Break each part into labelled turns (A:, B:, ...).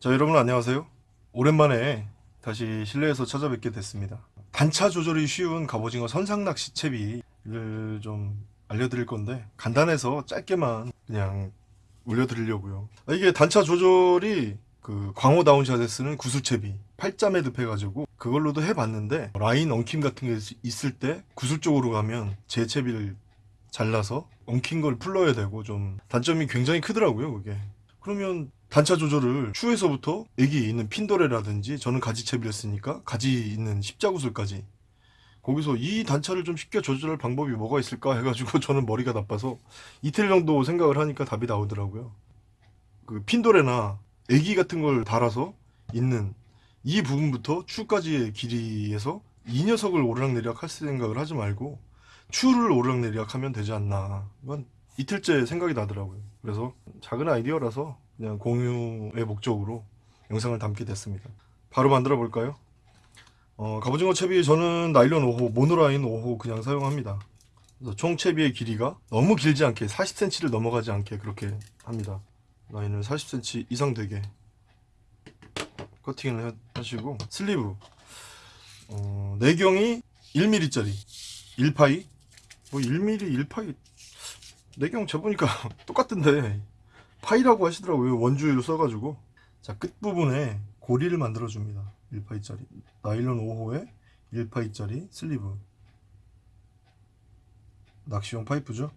A: 자 여러분 안녕하세요. 오랜만에 다시 실내에서 찾아뵙게 됐습니다. 단차 조절이 쉬운 갑오징어 선상낚시 채비를 좀 알려드릴 건데 간단해서 짧게만 그냥 올려드리려고요. 아, 이게 단차 조절이 그 광호 다운샷에 쓰는 구슬채비 8자 매듭 해가지고 그걸로도 해봤는데 라인 엉킴 같은 게 있을 때 구슬 쪽으로 가면 제 채비를 잘라서 엉킨 걸 풀러야 되고 좀 단점이 굉장히 크더라고요 그게. 그러면 단차 조절을 추에서부터 여기 있는 핀도레라든지 저는 가지채비를 쓰니까 가지 있는 십자구슬까지 거기서 이 단차를 좀 쉽게 조절할 방법이 뭐가 있을까 해가지고 저는 머리가 나빠서 이틀 정도 생각을 하니까 답이 나오더라고요. 그 핀도레나 애기 같은 걸 달아서 있는 이 부분부터 추까지의 길이에서 이 녀석을 오르락내리락 할 생각을 하지 말고 추를 오르락내리락 하면 되지 않나. 이건 이틀째 생각이 나더라고요. 그래서 작은 아이디어라서 그냥 공유의 목적으로 영상을 담게 됐습니다. 바로 만들어 볼까요? 어, 갑오징어 채비 저는 나일론 5호 모노라인 5호 그냥 사용합니다. 총 채비의 길이가 너무 길지 않게 40cm를 넘어가지 않게 그렇게 합니다. 라인을 40cm 이상 되게 커팅을 해- 하시고 슬리브. 어, 내경이 1mm짜리 1파이? 뭐 1mm 1파이? 내경 재보니까 똑같던데 파이라고 하시더라고요. 원주율 써가지고. 자 끝부분에 고리를 만들어 줍니다. 1파이짜리. 나일론 5호에 1파이짜리 슬리브. 낚시용 파이프죠?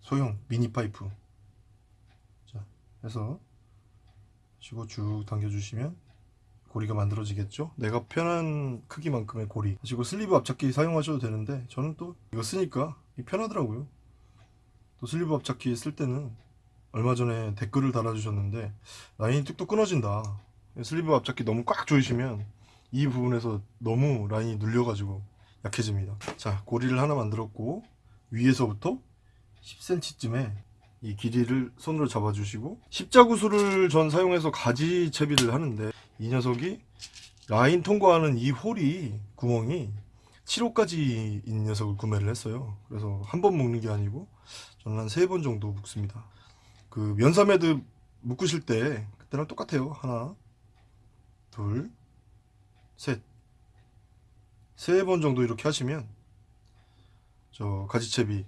A: 소형 미니 파이프. 자 해서 치고 쭉 당겨주시면 고리가 만들어지겠죠? 내가 편한 크기만큼의 고리. 그리고 슬리브 앞잡기 사용하셔도 되는데 저는 또 이거 쓰니까 편하더라고요. 또 슬리브 앞잡기 쓸 때는 얼마 전에 댓글을 달아주셨는데 라인이 뚝뚝 끊어진다. 슬리브 앞잡기 너무 꽉 조이시면 이 부분에서 너무 라인이 눌려가지고 약해집니다. 자 고리를 하나 만들었고 위에서부터 10cm쯤에 이 길이를 손으로 잡아주시고 십자구슬을 전 사용해서 가지 채비를 하는데 이 녀석이 라인 통과하는 이 홀이 구멍이 7호까지 있는 녀석을 구매를 했어요. 그래서 한 번 묶는 게 아니고 저는 한 세 번 정도 묶습니다 그 면사매듭 묶으실 때 그때랑 똑같아요. 하나 둘셋세 번 정도 이렇게 하시면 저 가지채비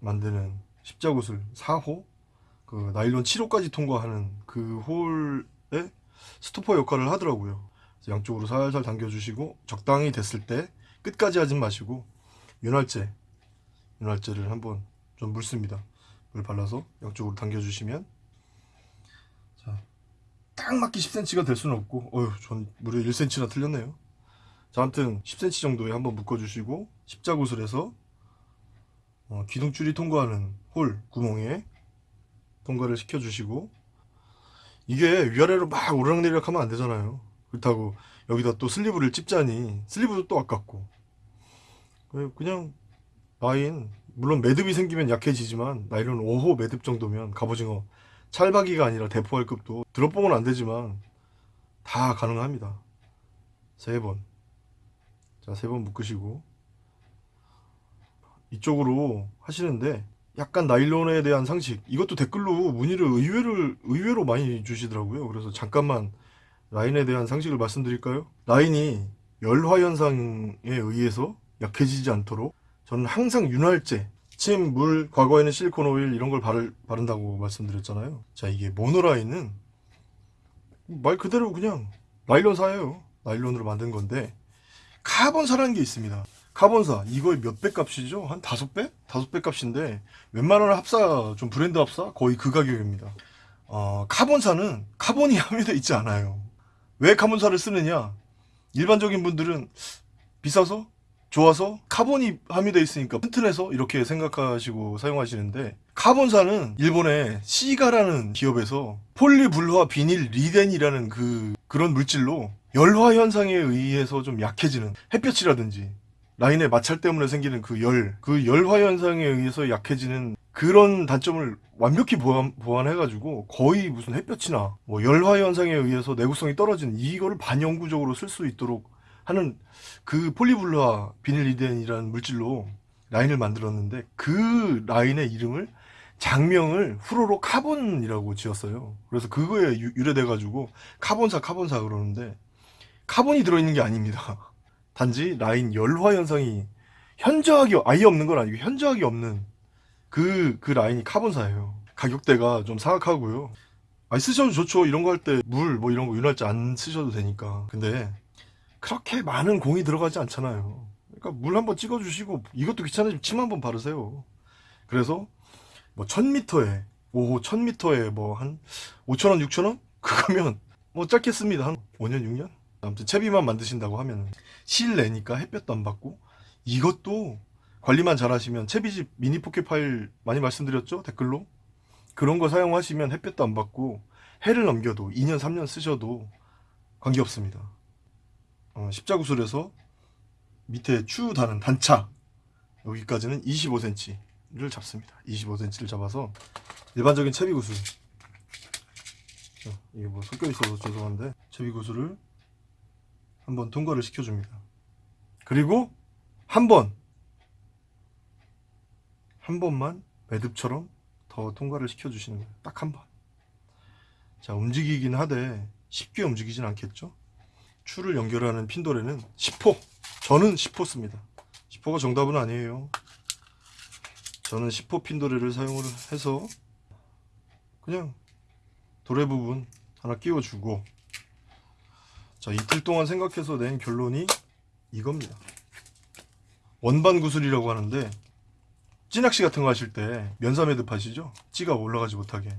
A: 만드는 십자구슬 4호 그 나일론 7호까지 통과하는 그 홀에 스토퍼 역할을 하더라고요. 양쪽으로 살살 당겨주시고 적당히 됐을 때 끝까지 하진 마시고 윤활제 윤활제를 한번 좀 묽습니다. 물 발라서 양쪽으로 당겨주시면 자, 딱 맞게 10cm가 될 수는 없고 어휴 전 무려 1cm나 틀렸네요. 자 아무튼 10cm 정도에 한번 묶어주시고 십자구슬에서 어, 기둥줄이 통과하는 홀 구멍에 통과를 시켜주시고 이게 위아래로 막 오르락내리락 하면 안 되잖아요. 그렇다고 여기다 또 슬리브를 찝자니 슬리브도 또 아깝고. 그냥 라인 물론 매듭이 생기면 약해지지만 나이론 5호 매듭 정도면 갑오징어 찰박이가 아니라 대포할 급도 드롭봉은 안 되지만 다 가능합니다. 세번. 자 세 번 묶으시고. 이쪽으로 하시는데 약간 나일론에 대한 상식. 이것도 댓글로 문의를 의외로 의외로 많이 주시더라고요. 그래서 잠깐만 라인에 대한 상식을 말씀드릴까요? 라인이 열화 현상에 의해서 약해지지 않도록 저는 항상 윤활제 침, 물, 과거에는 실리콘 오일 이런 걸 바를, 바른다고 말씀드렸잖아요. 자 이게 모노라인은 말 그대로 그냥 나일론사예요. 나일론으로 만든 건데 카본사라는 게 있습니다. 카본사 이거의 몇 배 값이죠? 한 다섯 배? 다섯 배 값인데 웬만한 합사 좀 브랜드 합사 거의 그 가격입니다. 어, 카본사는 카본이 함유되어 있지 않아요. 왜 카본사를 쓰느냐? 일반적인 분들은 비싸서 좋아서 카본이 함유되어 있으니까 튼튼해서 이렇게 생각하시고 사용하시는데 카본사는 일본의 시가라는 기업에서 폴리불화 비닐리덴이라는 그 그런 물질로 열화 현상에 의해서 좀 약해지는 햇볕이라든지 라인의 마찰 때문에 생기는 그 열, 그 열화 현상에 의해서 약해지는 그런 단점을 완벽히 보완, 보완해가지고 거의 무슨 햇볕이나 뭐 열화 현상에 의해서 내구성이 떨어지는 이거를 반영구적으로 쓸 수 있도록 하는 그 폴리불화 비닐리덴이라는 물질로 라인을 만들었는데 그 라인의 이름을 작명을 fluorocarbon이라고 지었어요. 그래서 그거에 유- 유래돼 가지고 카본사 카본사 그러는데 카본이 들어있는 게 아닙니다. 단지 라인 열화 현상이 현저하게 아예 없는 건 아니고 현저하게 없는 그, 그 라인이 카본사예요. 가격대가 좀 사악하고요. 아니 쓰셔도 좋죠. 이런 거 할 때 물 뭐 이런 거 윤활제 안 쓰셔도 되니까. 근데 그렇게 많은 공이 들어가지 않잖아요. 그러니까 물 한번 찍어 주시고 이것도 귀찮으시면 침 한번 바르세요. 그래서 뭐 1000m에 오 1000m에 뭐 한 5천원 6천원 그거면 뭐 짧게 씁니다. 한 5년 6년? 아무튼 채비만 만드신다고 하면 실내니까 햇볕도 안 받고 이것도 관리만 잘 하시면 채비집 미니 포켓 파일 많이 말씀드렸죠 댓글로 그런 거 사용하시면 햇볕도 안 받고 해를 넘겨도 2년 3년 쓰셔도 관계없습니다 어, 십자구슬에서 밑에 추 다는 단차 여기까지는 25cm를 잡습니다 25cm를 잡아서 일반적인 채비구슬 자, 이게 뭐 섞여 있어서 죄송한데 채비구슬을 한번 통과를 시켜줍니다 그리고 한 번, 한 번만 매듭처럼 더 통과를 시켜주시는 거예요. 딱 한 번. 자, 움직이긴 하되 쉽게 움직이진 않겠죠? 추를 연결하는 핀도레는 10호. 저는 10호 씁니다. 10호가 정답은 아니에요. 저는 10호 핀도레를 사용을 해서 그냥 도래 부분 하나 끼워주고 자, 이틀 동안 생각해서 낸 결론이 이겁니다. 원반 구슬이라고 하는데 찌낚시 같은 거 하실 때 면사 매듭 하시죠? 찌가 올라가지 못하게.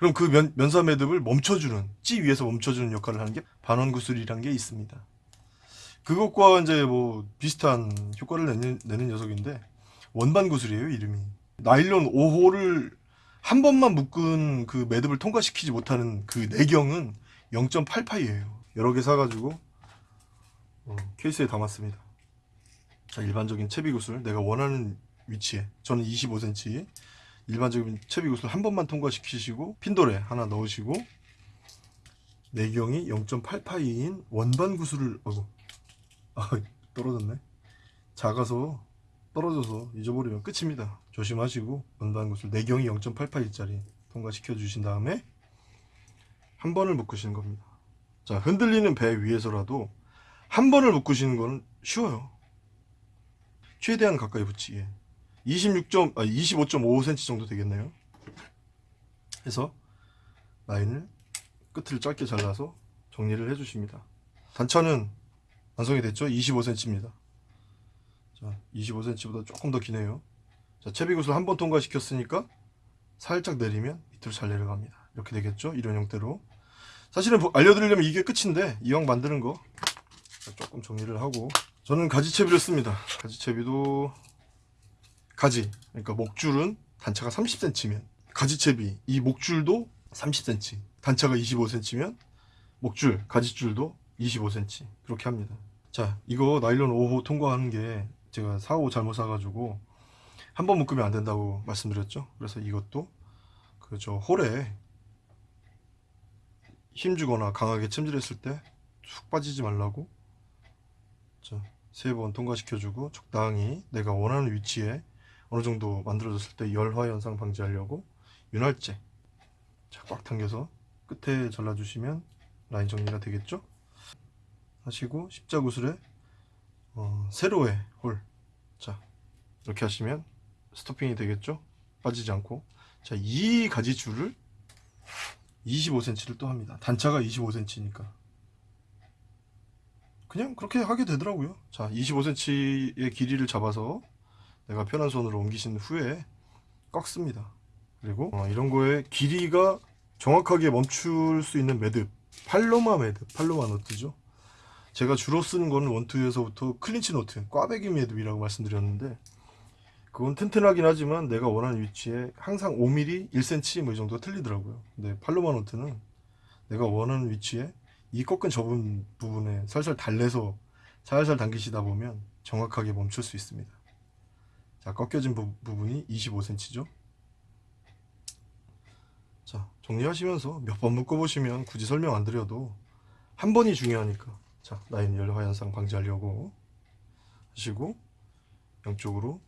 A: 그럼 그 면, 면사 매듭을 멈춰주는 찌 위에서 멈춰주는 역할을 하는 게 반원 구슬이란 게 있습니다. 그것과 이제 뭐 비슷한 효과를 내는, 내는 녀석인데 원반 구슬이에요 이름이. 나일론 5호를 한 번만 묶은 그 매듭을 통과시키지 못하는 그 내경은 0.88이에요. 여러 개 사가지고 어, 케이스에 담았습니다. 자, 일반적인 채비 구슬 내가 원하는 위치에 저는 25cm 일반적인 채비구슬 한 번만 통과시키시고 핀도레 하나 넣으시고 내경이 0.88인 원반 구슬을 어구 아 떨어졌네. 작아서 떨어져서 잊어버리면 끝입니다. 조심하시고 원반 구슬 내경이 0.88짜리 통과시켜 주신 다음에 한 번을 묶으시는 겁니다. 자 흔들리는 배 위에서라도 한 번을 묶으시는 건 쉬워요. 최대한 가까이 붙이게 26. 아, 25.5cm 정도 되겠네요. 해서 라인을 끝을 짧게 잘라서 정리를 해 주십니다. 단차는 완성이 됐죠? 25cm입니다. 자 25cm보다 조금 더 기네요. 자 채비구슬 한번 통과시켰으니까 살짝 내리면 밑으로 잘 내려갑니다. 이렇게 되겠죠? 이런 형태로. 사실은 뭐 알려드리려면 이게 끝인데 이왕 만드는 거 조금 정리를 하고 저는 가지채비를 씁니다. 가지채비도 가지 그러니까 목줄은 단차가 30cm면 가지채비 이 목줄도 30cm 단차가 25cm면 목줄 가지줄도 25cm 그렇게 합니다. 자 이거 나일론 5호 통과하는 게 제가 4호 잘못 사가지고 한 번 묶으면 안 된다고 말씀드렸죠. 그래서 이것도 그 저 홀에 힘주거나 강하게 찜질했을 때 쑥 빠지지 말라고 세번 통과시켜주고 적당히 내가 원하는 위치에 어느 정도 만들어졌을 때 열화 현상 방지하려고 윤활제 자, 꽉 당겨서 끝에 잘라주시면 라인 정리가 되겠죠? 하시고 십자구슬에 어, 세로의 홀. 자, 이렇게 하시면 스토핑이 되겠죠? 빠지지 않고. 자, 이 가지 줄을 25cm를 또 합니다. 단차가 25cm니까. 그냥 그렇게 하게 되더라고요. 자, 25cm의 길이를 잡아서 내가 편한 손으로 옮기신 후에 꺾습니다. 그리고 어, 이런 거에 길이가 정확하게 멈출 수 있는 매듭 palomar 매듭, palomar knot죠. 제가 주로 쓰는 거는 원투에서부터 clinch knot, 꽈배기 매듭이라고 말씀드렸는데 그건 튼튼하긴 하지만 내가 원하는 위치에 항상 5mm, 1cm 뭐 이 정도 틀리더라고요. 근데 palomar knot는 내가 원하는 위치에 이 꺾은 접은 부분에 살살 달래서 살살 당기시다 보면 정확하게 멈출 수 있습니다. 자, 꺾여진 부, 부분이 25cm죠. 자, 정리하시면서 몇 번 묶어보시면 굳이 설명 안 드려도 한 번이 중요하니까. 자, 라인 열화 현상 방지하려고 하시고 양쪽으로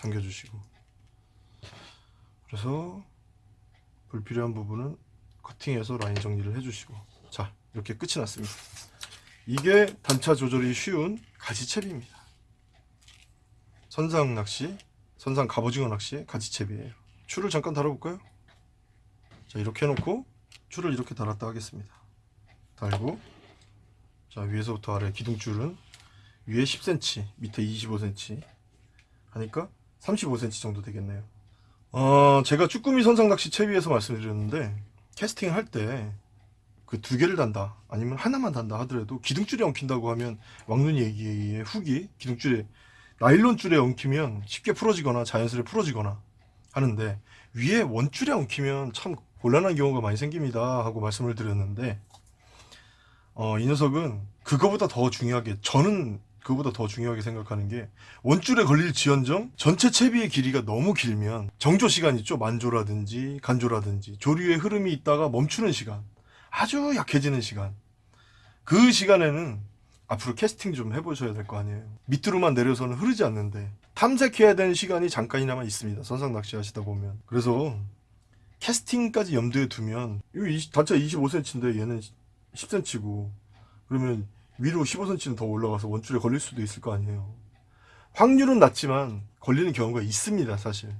A: 당겨주시고 그래서 불필요한 부분은 커팅해서 라인 정리를 해주시고 자 이렇게 끝이 났습니다 이게 단차 조절이 쉬운 가지채비입니다 선상 낚시 선상 갑오징어 낚시의 가지채비예요. 줄을 잠깐 달아볼까요? 자 이렇게 해놓고 줄을 이렇게 달았다 하겠습니다. 달고 자 위에서부터 아래 기둥줄은 위에 10cm 밑에 25cm 하니까 35cm 정도 되겠네요. 어 제가 쭈꾸미 선상 낚시 채비에서 말씀드렸는데 캐스팅 할 때 그 두 개를 단다 아니면 하나만 단다 하더라도 기둥줄에 엉킨다고 하면 왕눈이 얘기의 훅이 기둥줄에 나일론 줄에 엉키면 쉽게 풀어지거나 자연스레 풀어지거나 하는데 위에 원줄에 엉키면 참 곤란한 경우가 많이 생깁니다 하고 말씀을 드렸는데 어, 이 녀석은 그거보다 더 중요하게 저는 그거보다 더 중요하게 생각하는 게 원줄에 걸릴 지연정 전체 채비의 길이가 너무 길면 정조 시간 있죠? 만조라든지 간조라든지. 조류의 흐름이 있다가 멈추는 시간 아주 약해지는 시간. 그 시간에는 앞으로 캐스팅 좀 해보셔야 될 거 아니에요. 밑으로만 내려서는 흐르지 않는데 탐색해야 되는 시간이 잠깐이나마 있습니다. 선상 낚시 하시다 보면. 그래서 캐스팅까지 염두에 두면 이거 20, 단차 25cm인데 얘는 10cm고 그러면 위로 15cm는 더 올라가서 원줄에 걸릴 수도 있을 거 아니에요. 확률은 낮지만 걸리는 경우가 있습니다 사실.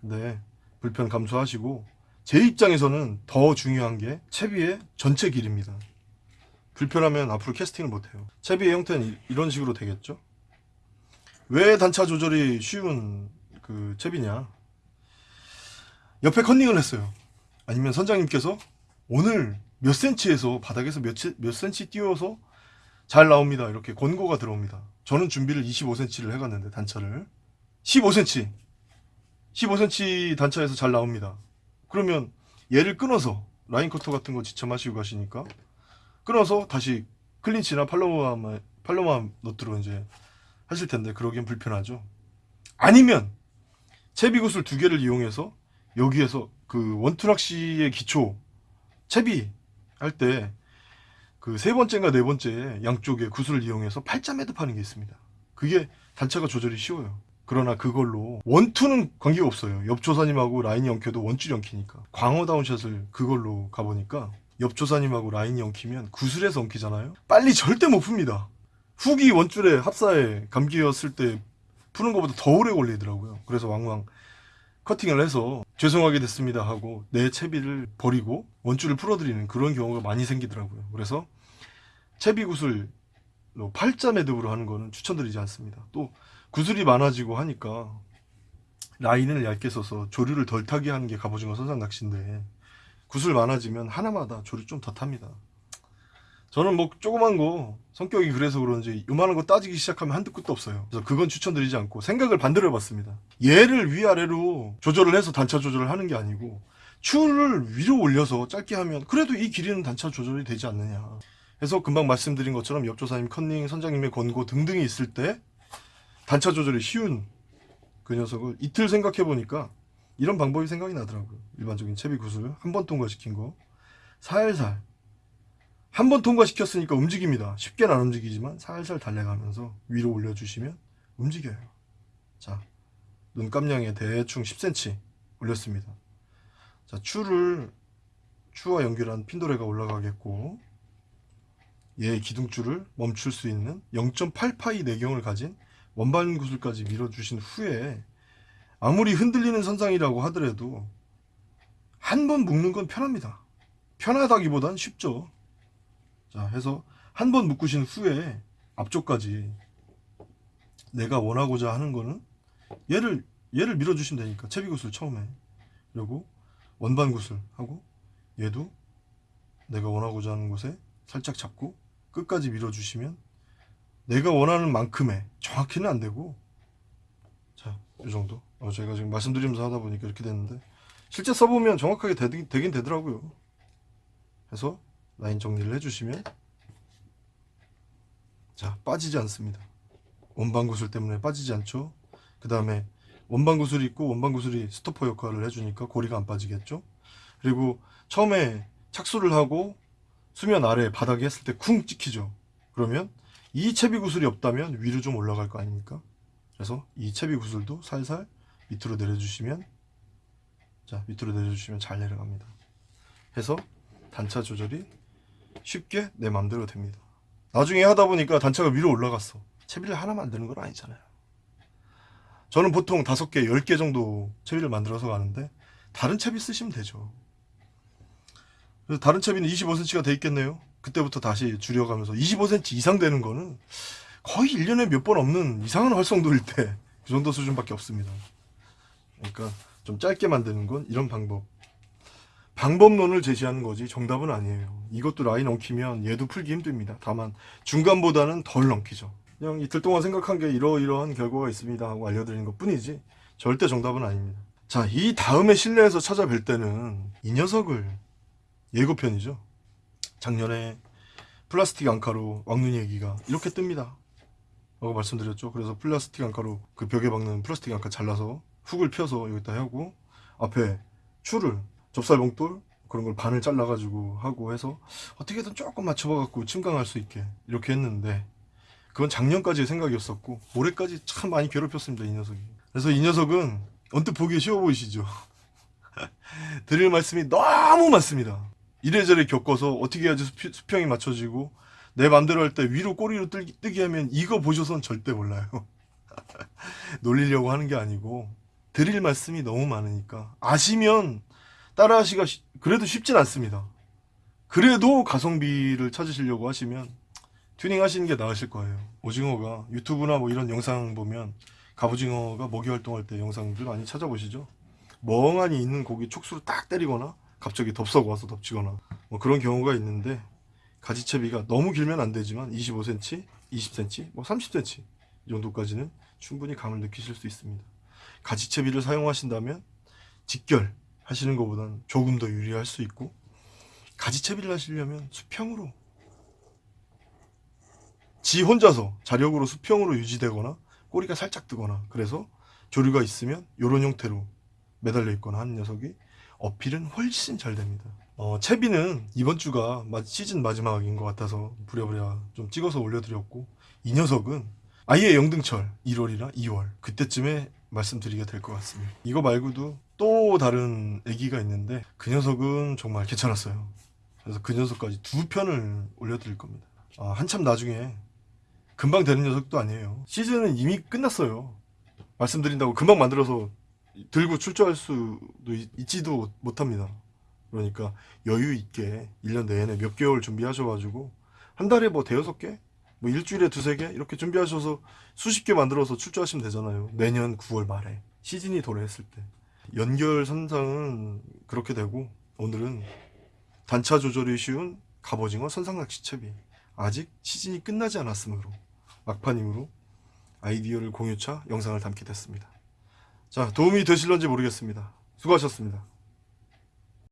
A: 근데 불편 감수하시고 제 입장에서는 더 중요한 게 채비의 전체 길입니다 불편하면 앞으로 캐스팅을 못해요. 채비의 형태는 이- 이런 식으로 되겠죠? 왜 단차 조절이 쉬운 그 채비냐? 옆에 컨닝을 했어요. 아니면 선장님께서 오늘 몇 센치에서 바닥에서 몇, 치- 몇 센치 띄워서 잘 나옵니다. 이렇게 권고가 들어옵니다. 저는 준비를 25cm를 해갔는데 단차를. 15cm 15cm 단차에서 잘 나옵니다. 그러면 얘를 끊어서 라인 커터 같은 거 지참하시고 가시니까 끊어서 다시 클린치나 팔로마 팔로마 너트로 이제 하실 텐데 그러기엔 불편하죠 아니면 채비 구슬 두 개를 이용해서 여기에서 그 원투락시의 기초 채비 할 때 그 세 번째인가 네 번째 양쪽에 구슬을 이용해서 팔자 매듭하는 게 있습니다. 그게 단차가 조절이 쉬워요. 그러나 그걸로 원투는 관계가 없어요. 옆 조사님하고 라인이 엉켜도 원줄이 엉키니까 광어 다운 샷을 그걸로 가보니까 옆 조사님하고 라인이 엉키면 구슬에서 엉키잖아요. 빨리 절대 못 풉니다. 훅이 원줄에 합사에 감기였을 때 푸는 것보다 더 오래 걸리더라고요. 그래서 왕왕 커팅을 해서 죄송하게 됐습니다 하고 내 채비를 버리고 원줄을 풀어드리는 그런 경우가 많이 생기더라고요. 그래서 채비 구슬로 팔자 매듭으로 하는 거는 추천드리지 않습니다. 또 구슬이 많아지고 하니까 라인을 얇게 써서 조류를 덜 타게 하는 게 갑오징어 선상 낚시인데 구슬 많아지면 하나마다 조류 좀더 탑니다. 저는 뭐 조그만 거 성격이 그래서 그런지 요만한 거 따지기 시작하면 한두 끝도 없어요. 그래서 그건 추천드리지 않고 생각을 반대로 해봤습니다. 얘를 위아래로 조절을 해서 단차 조절을 하는 게 아니고 추를 위로 올려서 짧게 하면 그래도 이 길이는 단차 조절이 되지 않느냐. 그래서 금방 말씀드린 것처럼 옆조사님 컨닝 선장님의 권고 등등이 있을 때 단차 조절이 쉬운 그 녀석을 이틀 생각해 보니까 이런 방법이 생각이 나더라고요. 일반적인 채비 구슬 한 번 통과시킨 거 살살 한 번 통과시켰으니까 움직입니다. 쉽게는 안 움직이지만 살살 달래가면서 위로 올려주시면 움직여요. 자, 눈감량에 대충 10cm 올렸습니다. 자, 추를 추와 연결한 핀도레가 올라가겠고 얘의 기둥줄을 멈출 수 있는 0.8파이 내경을 가진 원반 구슬까지 밀어주신 후에 아무리 흔들리는 선상이라고 하더라도 한 번 묶는 건 편합니다. 편하다기보단 쉽죠. 자, 해서 한 번 묶으신 후에 앞쪽까지 내가 원하고자 하는 거는 얘를 얘를 밀어주시면 되니까 채비구슬 처음에 그리고 원반 구슬 하고 얘도 내가 원하고자 하는 곳에 살짝 잡고 끝까지 밀어주시면 내가 원하는 만큼의 정확히는 안 되고 자, 이 정도. 어, 제가 지금 말씀드리면서 하다 보니까 이렇게 됐는데. 실제 써보면 정확하게 되긴, 되긴 되더라고요. 해서 라인 정리를 해주시면 자 빠지지 않습니다. 원반 구슬 때문에 빠지지 않죠. 그 다음에 원반 구슬이 있고 원반 구슬이 스토퍼 역할을 해주니까 고리가 안 빠지겠죠. 그리고 처음에 착수를 하고 수면 아래 바닥에 했을 때 쿵 찍히죠. 그러면 이 채비 구슬이 없다면 위로 좀 올라갈 거 아닙니까 그래서 이 채비 구슬도 살살 밑으로 내려주시면 자 밑으로 내려주시면 잘 내려갑니다. 해서 단차 조절이 쉽게 내 맘대로 됩니다. 나중에 하다 보니까 단차가 위로 올라갔어. 채비를 하나 만드는 건 아니잖아요. 저는 보통 다섯 개, 열개 정도 채비를 만들어서 가는데 다른 채비 쓰시면 되죠. 그래서 다른 채비는 25cm가 돼 있겠네요. 그때부터 다시 줄여가면서 25cm 이상 되는 거는 거의 1년에 몇 번 없는 이상한 활성도일 때 그 정도 수준밖에 없습니다. 그러니까 좀 짧게 만드는 건 이런 방법. 방법론을 제시하는 거지 정답은 아니에요. 이것도 라인 엉키면 얘도 풀기 힘듭니다. 다만 중간보다는 덜 엉키죠. 그냥 이틀 동안 생각한 게 이러이러한 결과가 있습니다 하고 알려드리는 것 뿐이지 절대 정답은 아닙니다. 자, 이 다음에 실내에서 찾아뵐 때는 이 녀석을 예고편이죠. 작년에 플라스틱 앙카로 왕눈이 얘기가 이렇게 뜹니다. 라고 말씀드렸죠. 그래서 플라스틱 앙카로 그 벽에 박는 플라스틱 앙카 잘라서 훅을 펴서 여기다 하고 앞에 줄을 접살 봉돌 그런 걸 반을 잘라 가지고 하고 해서 어떻게든 조금 맞춰봐갖고 침강할 수 있게 이렇게 했는데 그건 작년까지의 생각이었었고 올해까지 참 많이 괴롭혔습니다 이 녀석이. 그래서 이 녀석은 언뜻 보기 쉬워 보이시죠? 드릴 말씀이 너무 많습니다. 이래저래 겪어서 어떻게 해야지 수평- 수평이 맞춰지고 내 맘대로 할 때 위로 꼬리로 뜨기, 뜨게 하면 이거 보셔선 절대 몰라요. 놀리려고 하는 게 아니고 드릴 말씀이 너무 많으니까 아시면 따라하시가 쉬- 그래도 쉽진 않습니다. 그래도 가성비를 찾으시려고 하시면 튜닝 하시는 게 나으실 거예요. 오징어가 유튜브나 뭐 이런 영상 보면 갑오징어가 먹이 활동할 때 영상들 많이 찾아보시죠. 멍하니 있는 고기 촉수로 딱 때리거나 갑자기 덥석 와서 덮치거나 뭐 그런 경우가 있는데 가지채비가 너무 길면 안 되지만 25cm, 20cm, 뭐 30cm 이 정도까지는 충분히 감을 느끼실 수 있습니다. 가지채비를 사용하신다면 직결 하시는 것보다는 조금 더 유리할 수 있고 가지채비를 하시려면 수평으로 지 혼자서 자력으로 수평으로 유지되거나 꼬리가 살짝 뜨거나 그래서 조류가 있으면 이런 형태로 매달려 있거나 하는 녀석이 어필은 훨씬 잘 됩니다. 어, 채비는 이번 주가 마- 시즌 마지막인 것 같아서 부랴부랴 좀 찍어서 올려드렸고 이 녀석은 아예 영등철 1월이나 2월 그때쯤에 말씀드리게 될 것 같습니다. 이거 말고도 또 다른 애기가 있는데 그 녀석은 정말 괜찮았어요. 그래서 그 녀석까지 두 편을 올려드릴 겁니다. 아, 한참 나중에 금방 되는 녀석도 아니에요. 시즌은 이미 끝났어요. 말씀드린다고 금방 만들어서 들고 출조할 수도 있, 있지도 못합니다. 그러니까 여유 있게 1년 내내 몇 개월 준비하셔가지고 한 달에 뭐 대여섯 개? 뭐 일주일에 두세 개? 이렇게 준비하셔서 수십 개 만들어서 출조하시면 되잖아요. 내년 9월 말에 시즌이 도래했을 때 연결 선상은 그렇게 되고 오늘은 단차 조절이 쉬운 갑오징어 선상낚시채비 아직 시즌이 끝나지 않았으므로 막판이므로 아이디어를 공유차 영상을 담게 됐습니다. 자 도움이 되실런지 모르겠습니다. 수고하셨습니다.